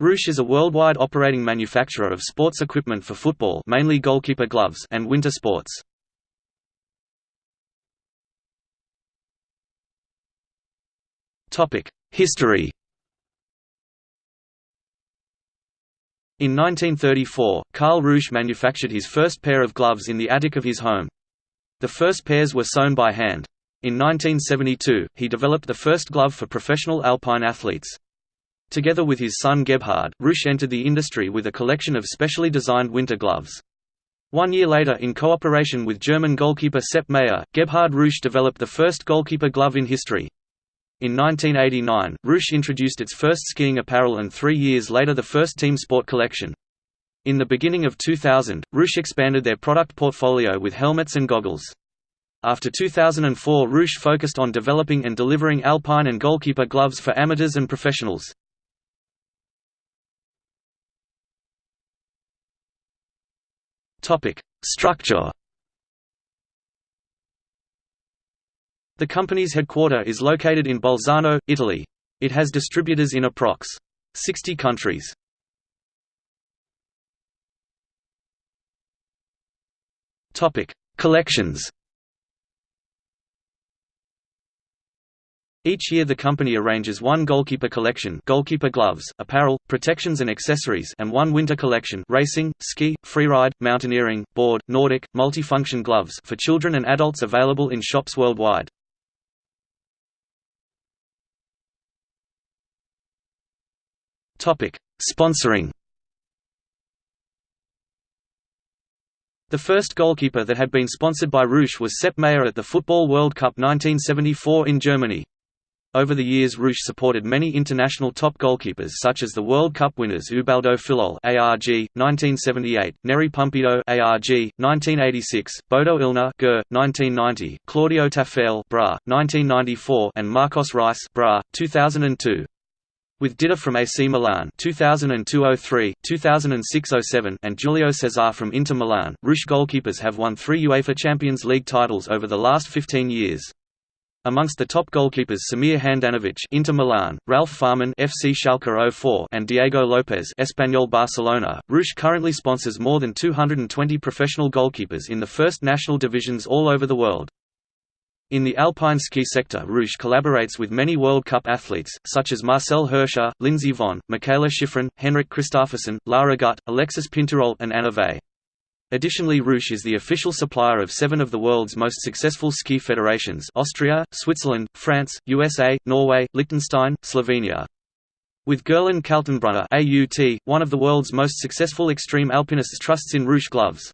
Reusch is a worldwide operating manufacturer of sports equipment for football mainly goalkeeper gloves and winter sports. History In 1934, Karl Reusch manufactured his first pair of gloves in the attic of his home. The first pairs were sewn by hand. In 1972, he developed the first glove for professional alpine athletes. Together with his son Gebhard, Reusch entered the industry with a collection of specially designed winter gloves. One year later in cooperation with German goalkeeper Sepp Maier, Gebhard Reusch developed the first goalkeeper glove in history. In 1989, Reusch introduced its first skiing apparel and three years later the first team sport collection. In the beginning of 2000, Reusch expanded their product portfolio with helmets and goggles. After 2004 Reusch focused on developing and delivering alpine and goalkeeper gloves for amateurs and professionals. Structure The company's headquarter is located in Bolzano, Italy. It has distributors in approx. 60 countries. Topic: Collections. Each year the company arranges one goalkeeper collection goalkeeper gloves, apparel, protections and accessories and one winter collection racing, ski, freeride, mountaineering, board, Nordic, multifunction gloves for children and adults available in shops worldwide. Sponsoring. The first goalkeeper that had been sponsored by Reusch was Sepp Maier at the Football World Cup 1974 in Germany. Over the years Reusch supported many international top goalkeepers such as the World Cup winners Ubaldo Fillol ARG 1978, Nery Pumpido ARG 1986, Bodo Illgner GER 1990, Claudio Taffarel BRA 1994 and Marcos Reis BRA 2002. With Dida from AC Milan 2002-03, 2006-07 and Julio Cesar from Inter Milan, Reusch goalkeepers have won three UEFA Champions League titles over the last 15 years. Amongst the top goalkeepers Samir Handanovic Inter Milan, Ralf Fährmann FC Schalke 04 and Diego Lopez Espanyol Barcelona, Reusch currently sponsors more than 220 professional goalkeepers in the first national divisions all over the world. In the alpine ski sector Reusch collaborates with many World Cup athletes, such as Marcel Hirscher, Lindsey Vonn, Mikaela Shiffrin, Henrik Kristoffersen, Lara Gut, Alexis Pinturault and Anna Veith. Additionally Reusch is the official supplier of seven of the world's most successful ski federations Austria, Switzerland, France, USA, Norway, Liechtenstein, Slovenia. With Gerlinde Kaltenbrunner AUT, one of the world's most successful extreme alpinists trusts in Reusch gloves.